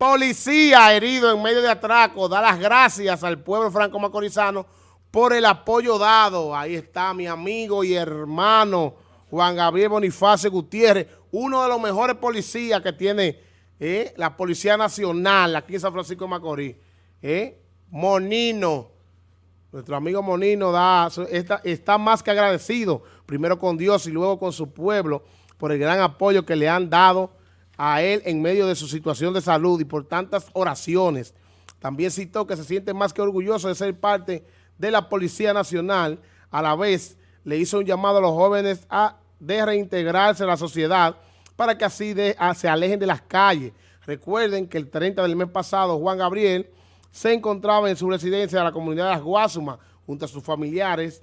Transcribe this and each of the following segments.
Policía herido en medio de atraco, da las gracias al pueblo franco-macorizano por el apoyo dado. Ahí está mi amigo y hermano Juan Gabriel Bonifacio Gutiérrez, uno de los mejores policías que tiene eh, la Policía Nacional aquí en San Francisco de Macorís. Eh. Monino, nuestro amigo Monino está más que agradecido, primero con Dios y luego con su pueblo, por el gran apoyo que le han dado a él en medio de su situación de salud y por tantas oraciones. También citó que se siente más que orgulloso de ser parte de la Policía Nacional. A la vez, le hizo un llamado a los jóvenes a de reintegrarse a la sociedad para que así se alejen de las calles. Recuerden que el 30 del mes pasado, Juan Gabriel se encontraba en su residencia de la comunidad de Las Guasumas junto a sus familiares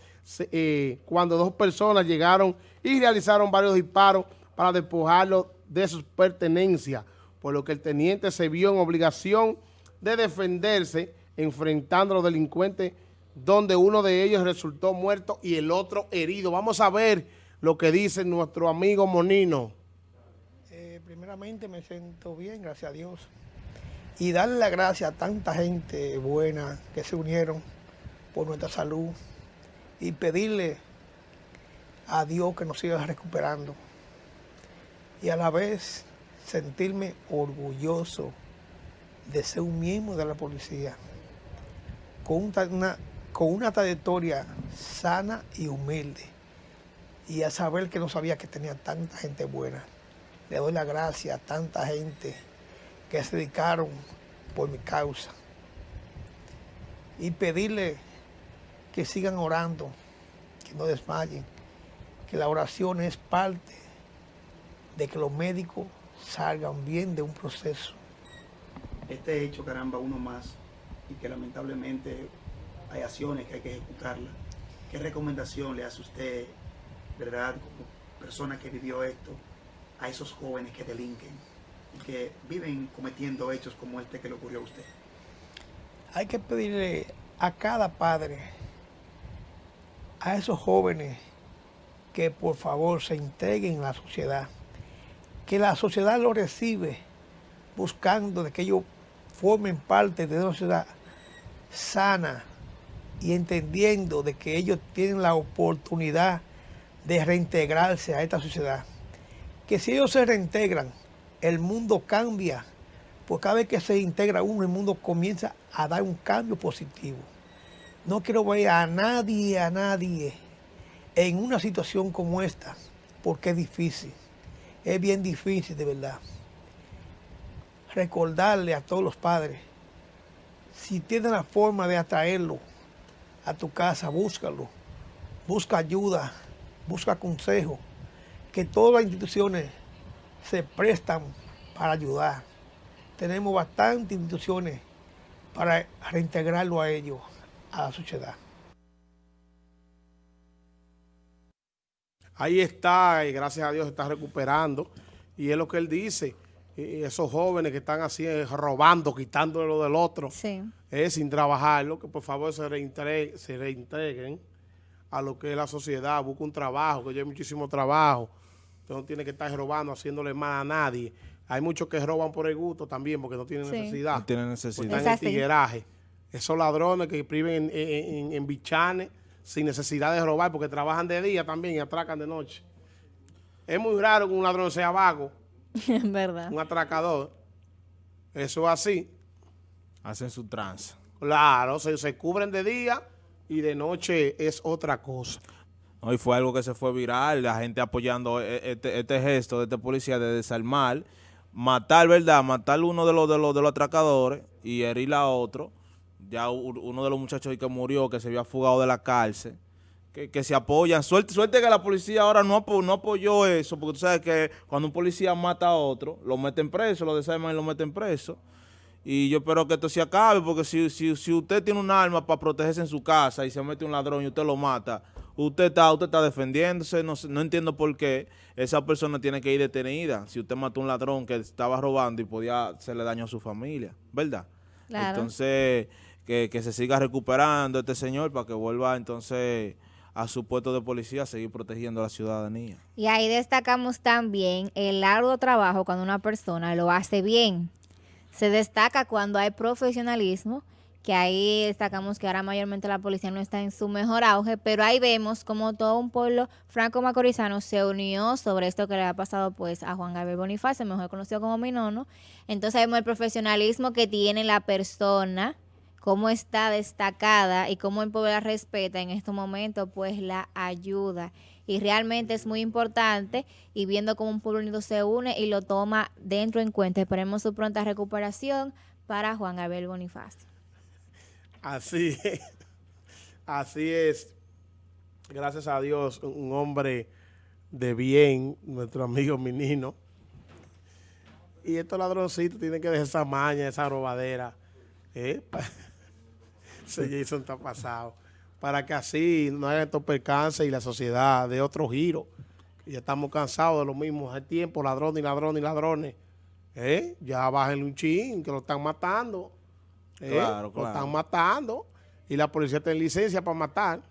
eh, cuando dos personas llegaron y realizaron varios disparos para despojarlo de sus pertenencias, por lo que el teniente se vio en obligación de defenderse enfrentando a los delincuentes donde uno de ellos resultó muerto y el otro herido. Vamos a ver lo que dice nuestro amigo Monino. Eh, primeramente me siento bien, gracias a Dios. Y darle la gracias a tanta gente buena que se unieron por nuestra salud y pedirle a Dios que nos siga recuperando y a la vez sentirme orgulloso de ser un miembro de la policía con una, con una trayectoria sana y humilde y a saber que no sabía que tenía tanta gente buena. Le doy la gracia a tanta gente que se dedicaron por mi causa y pedirle que sigan orando, que no desmayen, que la oración es parte de que los médicos salgan bien de un proceso. Este hecho, caramba, uno más, y que lamentablemente hay acciones que hay que ejecutarlas. ¿Qué recomendación le hace usted, verdad, como persona que vivió esto, a esos jóvenes que delinquen y que viven cometiendo hechos como este que le ocurrió a usted? Hay que pedirle a cada padre, a esos jóvenes, que por favor se integren a la sociedad, que la sociedad lo recibe buscando de que ellos formen parte de una sociedad sana y entendiendo de que ellos tienen la oportunidad de reintegrarse a esta sociedad. Que si ellos se reintegran, el mundo cambia, porque cada vez que se integra uno, el mundo comienza a dar un cambio positivo. No quiero ver a nadie, a nadie en una situación como esta, porque es difícil es bien difícil de verdad. Recordarle a todos los padres, si tienes la forma de atraerlo a tu casa, búscalo. Busca ayuda, busca consejo, que todas las instituciones se prestan para ayudar. Tenemos bastantes instituciones para reintegrarlo a ellos, a la sociedad. Ahí está, y gracias a Dios está recuperando. Y es lo que él dice, esos jóvenes que están así eh, robando, quitándole lo del otro, es sin trabajarlo, que por favor se, reintegren, se reintegren a lo que es la sociedad, busca un trabajo, que ya hay muchísimo trabajo. Usted no tiene que estar robando, haciéndole mal a nadie. Hay muchos que roban por el gusto también, porque no tienen necesidad. No tienen necesidad. Están en tigueraje. Esos ladrones que priven en bichanes, sin necesidad de robar, porque trabajan de día también y atracan de noche. Es muy raro que un ladrón sea vago. ¿Verdad? Un atracador. Eso es así. Hacen su trance. Claro, se, se cubren de día y de noche es otra cosa. Hoy fue algo que se fue viral, la gente apoyando e, este, este, gesto de este policía de desarmar, matar, ¿verdad? Matar uno de los, de los, de los atracadores y herir a otro ya uno de los muchachos que murió, que se había fugado de la cárcel, que, se apoyan. Suerte, suerte que la policía ahora no, no apoyó eso, porque tú sabes que cuando un policía mata a otro, lo meten preso, lo desarman y lo meten preso. Y yo espero que esto se acabe, porque si, si, si usted tiene un arma para protegerse en su casa y se mete un ladrón y usted lo mata, usted está, usted está defendiéndose, no, no entiendo por qué esa persona tiene que ir detenida. Si usted mató a un ladrón que estaba robando y podía hacerle daño a su familia, ¿verdad? Entonces que, se siga recuperando este señor para que vuelva entonces a su puesto de policía a seguir protegiendo a la ciudadanía. Y ahí destacamos también el largo trabajo cuando una persona lo hace bien. se destaca cuando hay profesionalismo, que ahí destacamos que ahora mayormente la policía no está en su mejor auge, pero ahí vemos como todo un pueblo franco-macorizano se unió sobre esto que le ha pasado pues a Juan Gabriel Bonifacio, mejor conocido como Minono. Entonces vemos el profesionalismo que tiene la persona, cómo está destacada y cómo el pueblo la respeta en estos momentos, pues la ayuda. Y realmente es muy importante y viendo cómo un pueblo unido se une y lo toma dentro en cuenta. Esperemos su pronta recuperación para Juan Gabriel Bonifacio. Así es. Así es. Gracias a Dios, un hombre de bien, nuestro amigo Minino. Y estos ladroncitos tienen que dejar esa maña, esa robadera. ¿eh? Ese Jason está pasado. Para que así no hagan estos percances y la sociedad de otro giro. Ya estamos cansados de lo mismo. Hay tiempo, ladrones y ladrones y ladrones. ¿eh? Ya bajen un chin, que lo están matando. ¿Eh? Claro, Lo están matando. Y la policía tiene licencia para matar.